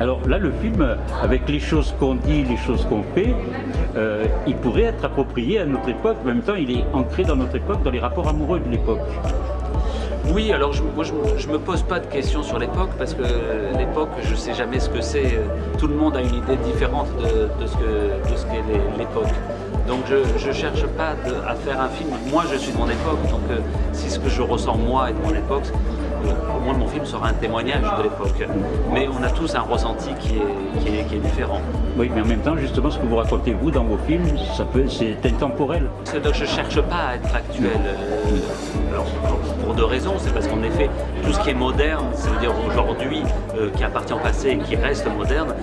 Alors là, le film, avec les choses qu'on dit, les choses qu'on fait, euh, il pourrait être approprié à notre époque. En même temps, il est ancré dans notre époque, dans les rapports amoureux de l'époque. Oui, alors moi je, me pose pas de questions sur l'époque parce que l'époque, je sais jamais ce que c'est. Tout le monde a une idée différente de, ce qu'est l'époque. Donc je ne cherche pas à faire un film. Moi, je suis de mon époque, donc euh, si ce que je ressens moi est de mon époque, pour moi, mon film sera un témoignage de l'époque. Mais on a tous un ressenti qui est, qui est, différent. Oui, mais en même temps, justement, ce que vous racontez, vous, dans vos films, ça peut, c'est intemporel. Donc je ne cherche pas à être actuel. Euh, pour deux raisons. C'est parce qu'en effet, tout ce qui est moderne, c'est-à-dire aujourd'hui, euh, qui appartient au passé et qui reste moderne,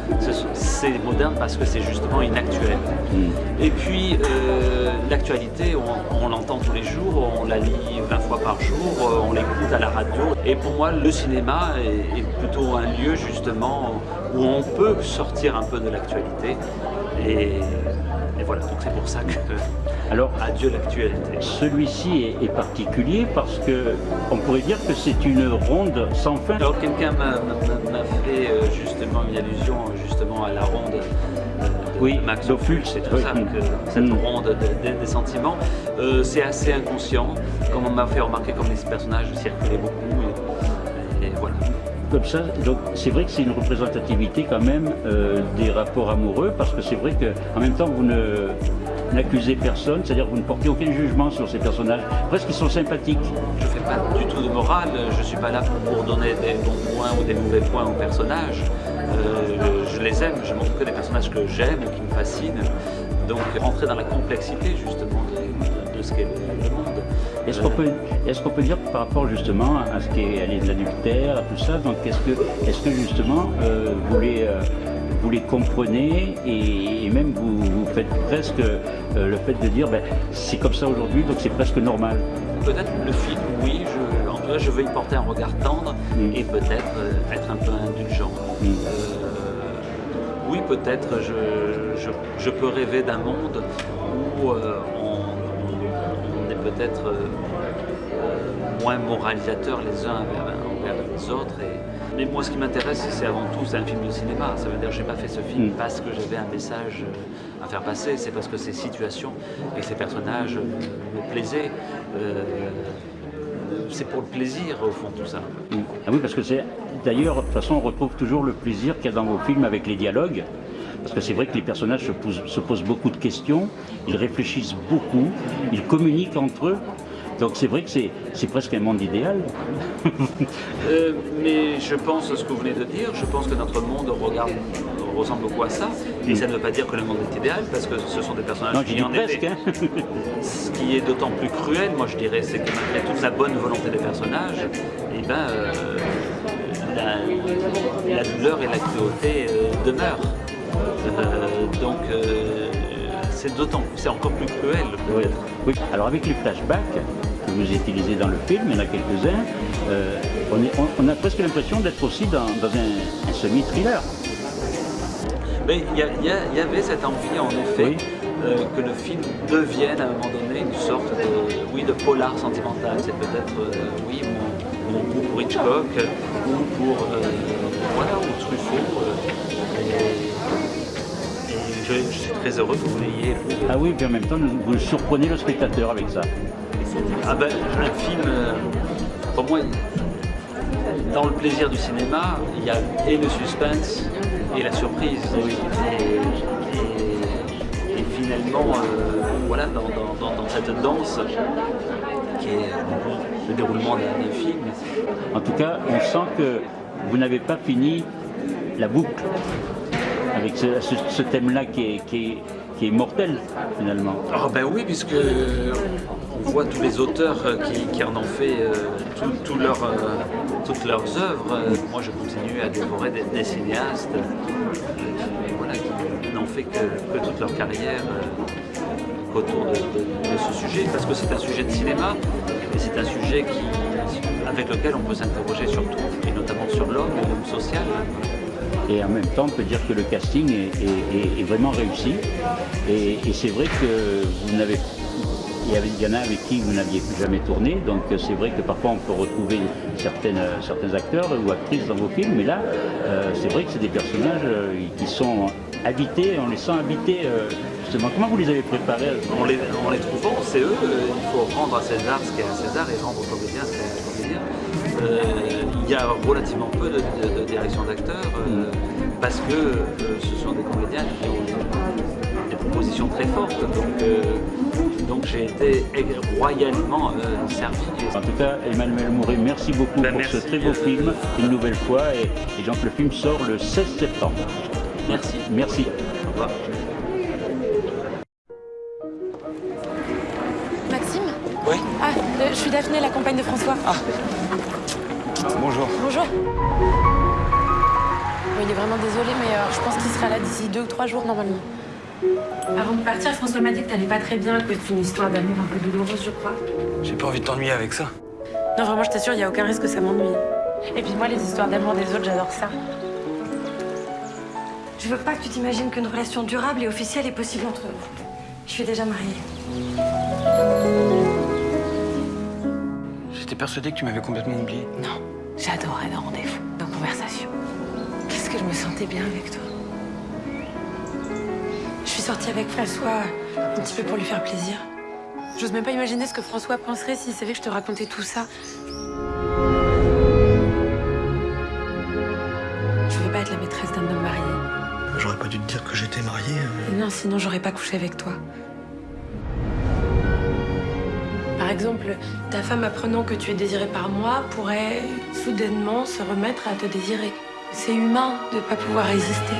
c'est moderne parce que c'est justement inactuel. Mm. Et puis, euh, l'actualité, on, l'entend tous les jours, on la lit 20 fois par jour, on l'écoute à la radio. Et pour moi, le cinéma est, plutôt un lieu justement où on peut sortir un peu de l'actualité. Et, voilà, donc c'est pour ça que alors adieu l'actualité. Celui-ci est, particulier parce que on pourrait dire que c'est une ronde sans fin. Alors quelqu'un m'a fait euh, justement une allusion justement à la ronde euh, oui, Max Ophuls, c'est tout ça, cette mm. ronde des sentiments. Euh, c'est assez inconscient, comme on m'a fait remarquer comme les personnages circulaient beaucoup comme ça, donc c'est vrai que c'est une représentativité quand même euh, des rapports amoureux, parce que c'est vrai qu'en même temps vous n'accusez personne, c'est-à-dire vous ne portez aucun jugement sur ces personnages, presque ils sont sympathiques. Je ne fais pas du tout de morale, je ne suis pas là pour donner des bons points ou des mauvais points aux personnages. Euh, je les aime, je que des personnages que j'aime, qui me fascinent. Donc rentrer dans la complexité justement de, ce qu'est le monde. Est-ce qu'on peut, est peut, dire par rapport justement à ce qui est de l'adultère, à tout ça, donc est-ce que, est que justement euh, vous, les, euh, vous les comprenez et, même vous, vous, faites presque euh, le fait de dire ben, c'est comme ça aujourd'hui donc c'est presque normal Peut-être le film, oui, je, en tout cas je veux y porter un regard tendre mm. et peut-être être un peu indulgent. Mm. oui, peut-être je, je, je, peux rêver d'un monde où peut-être euh, euh, moins moralisateurs les uns envers, les autres. Mais moi, ce qui m'intéresse, c'est avant tout, c'est un film de cinéma. Ça veut dire que je n'ai pas fait ce film mm. parce que j'avais un message euh, à faire passer. C'est parce que ces situations et ces personnages me plaisaient. c'est pour le plaisir, au fond, tout ça. Mm. Ah oui, parce que c'est... D'ailleurs, de toute façon, on retrouve toujours le plaisir qu'il y a dans vos films avec les dialogues. Parce que c'est vrai que les personnages se posent, beaucoup de questions, ils réfléchissent beaucoup, ils communiquent entre eux. Donc c'est vrai que c'est presque un monde idéal. Euh, mais je pense ce que vous venez de dire, je pense que notre monde regarde, ressemble beaucoup à ça. Et ça ne veut pas dire que le monde est idéal, parce que ce sont des personnages qui en presque, hein. Ce qui est d'autant plus cruel, moi je dirais, c'est que malgré toute la bonne volonté des personnages, et eh ben, euh, la, douleur et la cruauté euh, demeurent. C'est d'autant, c'est encore plus cruel Oui. Alors avec les flashbacks que vous utilisez dans le film, il y en a quelques-uns, euh, on, a presque l'impression d'être aussi dans, un, semi-thriller. Mais il y, avait cette envie en effet que le film devienne à un moment donné une sorte de, oui, de polar sentimental. C'est peut-être oui, mon, goût pour Hitchcock ou pour voilà, ou Truffaut très heureux que vous l'ayez. Ah oui, puis en même temps, vous surprenez le spectateur avec ça. Ah ben, un film, euh, pour moi, dans le plaisir du cinéma, il y a et le suspense et la surprise. Et, finalement, euh, voilà, dans, cette danse qui est le déroulement d'un film. En tout cas, on sent que vous n'avez pas fini la boucle avec ce, thème-là qui est, mortel finalement. Ah ben oui, puisque on voit tous les auteurs qui, en ont fait euh, euh, toutes leurs œuvres. Moi je continue à dévorer des, cinéastes qui n'ont fait que, toute leur carrière euh, autour de, ce sujet, parce que c'est un sujet de cinéma, et c'est un sujet avec lequel on peut s'interroger sur tout, et notamment sur l'homme, l'homme social. Et en même temps, on peut dire que le casting est, vraiment réussi. Et, c'est vrai que vous n'avez il y en a avec qui vous n'aviez jamais tourné, donc euh, c'est vrai que parfois on peut retrouver euh, certains acteurs ou actrices dans vos films, mais là, euh, c'est vrai que c'est des personnages qui sont habités, on les sent habités justement. Comment vous les avez préparés En les, en les trouvant, c'est eux, il faut rendre à César ce qui est à César et rendre au comédien ce qui est à comédien. Il y a relativement peu de, direction d'acteurs mm. parce que ce sont des comédiens qui ont des propositions très fortes. Donc, donc j'ai été royalement euh, servi. En tout cas, Emmanuel Mouret, merci beaucoup ben, pour ce très beau film, une nouvelle fois, et, donc le film sort le 16 septembre. Merci. Merci. Au revoir. Maxime? Oui Ah, euh, je suis Daphné, la compagne de François. Ah. Bonjour. Bonjour. il est vraiment désolé, mais euh, je pense qu'il sera là d'ici deux ou trois jours normalement. Avant de partir, François m'a dit que t'allais pas très bien à cause d'une histoire d'amour un peu douloureuse, je crois. J'ai pas envie de t'ennuyer avec ça. Non, vraiment, je t'assure, il y a aucun risque que ça m'ennuie. Et puis moi, les histoires d'amour des autres, j'adore ça. Je veux pas que tu t'imagines qu'une relation durable et officielle est possible entre nous. Je suis déjà mariée. J'étais persuadée que tu m'avais complètement oublié. Non, j'adorais nos rendez-vous, nos conversations. Qu'est-ce que je me sentais bien avec toi? Sortie avec François un petit peu pour lui faire plaisir. J'ose même pas imaginer ce que François penserait s'il savait que je te racontais tout ça. Je veux pas être la maîtresse d'un homme marié. J'aurais pas dû te dire que j'étais mariée. Euh. Non, sinon j'aurais pas couché avec toi. Exemple, ta femme apprenant que tu es désiré par moi pourrait soudainement se remettre à te désirer. C'est humain de pas pouvoir résister.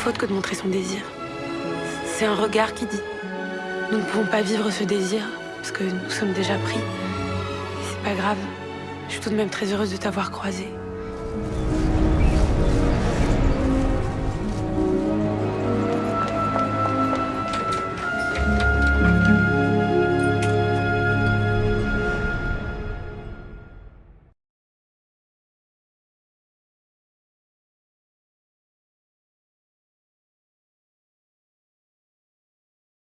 faute que de montrer son désir. C'est un regard qui dit Nous ne pouvons pas vivre ce désir parce que nous sommes déjà pris. C'est pas grave. Je suis tout de même très heureuse de t'avoir croisé.